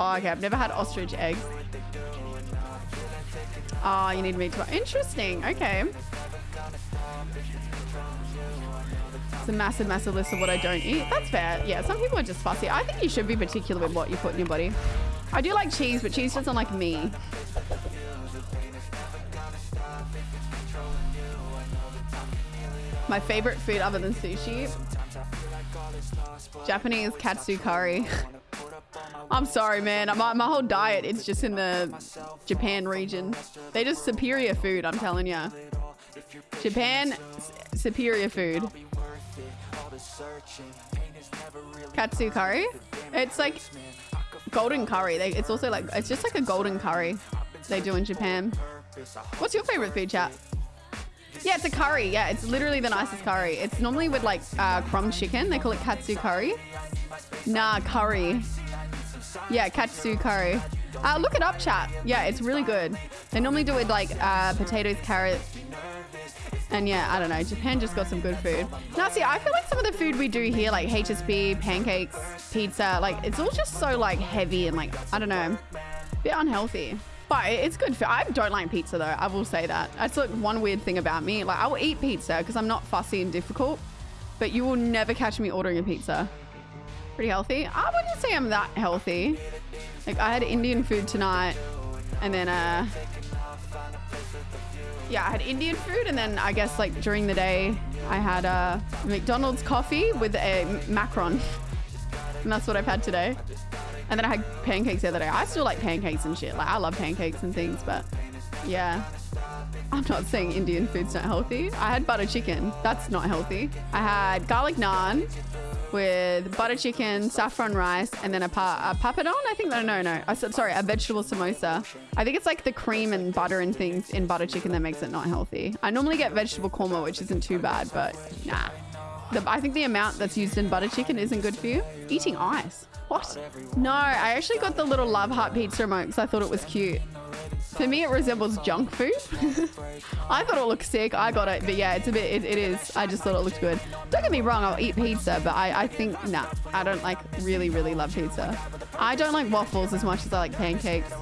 Oh, okay. I've never had ostrich eggs. Oh, you need meat to... Interesting. Okay. It's a massive, massive list of what I don't eat. That's fair. Yeah, some people are just fussy. I think you should be particular with what you put in your body. I do like cheese, but cheese doesn't like me. My favorite food other than sushi? Japanese katsu curry. I'm sorry, man. My, whole diet is just in the Japan region. They just superior food, I'm telling you. Japan, superior food. Katsu curry? It's like golden curry. They, it's also like, it's just like a golden curry they do in Japan. What's your favorite food, chat? Yeah, it's a curry. Yeah, it's literally the nicest curry. It's normally with like uh, crumb chicken. They call it katsu curry. Nah, curry. Yeah, katsu curry. Uh, look it up, chat. Yeah, it's really good. They normally do it with like uh, potatoes, carrots, and yeah, I don't know. Japan just got some good food. Now, see, I feel like some of the food we do here, like HSP, pancakes, pizza, like it's all just so like heavy and like, I don't know, a bit unhealthy. But it's good for, I don't like pizza though. I will say that. That's like one weird thing about me. Like I will eat pizza because I'm not fussy and difficult, but you will never catch me ordering a pizza. Pretty healthy. I wouldn't say I'm that healthy. Like I had Indian food tonight and then, uh, yeah, I had Indian food, and then I guess like during the day, I had a uh, McDonald's coffee with a macaron, and that's what I've had today. And then I had pancakes the other day. I still like pancakes and shit. Like I love pancakes and things, but yeah. I'm not saying Indian food's not healthy. I had butter chicken. That's not healthy. I had garlic naan with butter chicken, saffron rice, and then a, pa a papadon. I think no, no, no. Sorry, a vegetable samosa. I think it's like the cream and butter and things in butter chicken that makes it not healthy. I normally get vegetable korma, which isn't too bad, but nah. The, I think the amount that's used in butter chicken isn't good for you. Eating ice. What? No, I actually got the little Love Heart pizza remote because I thought it was cute. For me, it resembles junk food. I thought it looked sick. I got it. But yeah, it's a bit, it, it is. I just thought it looked good. Don't get me wrong, I'll eat pizza, but I, I think, nah, I don't like really, really love pizza. I don't like waffles as much as I like pancakes.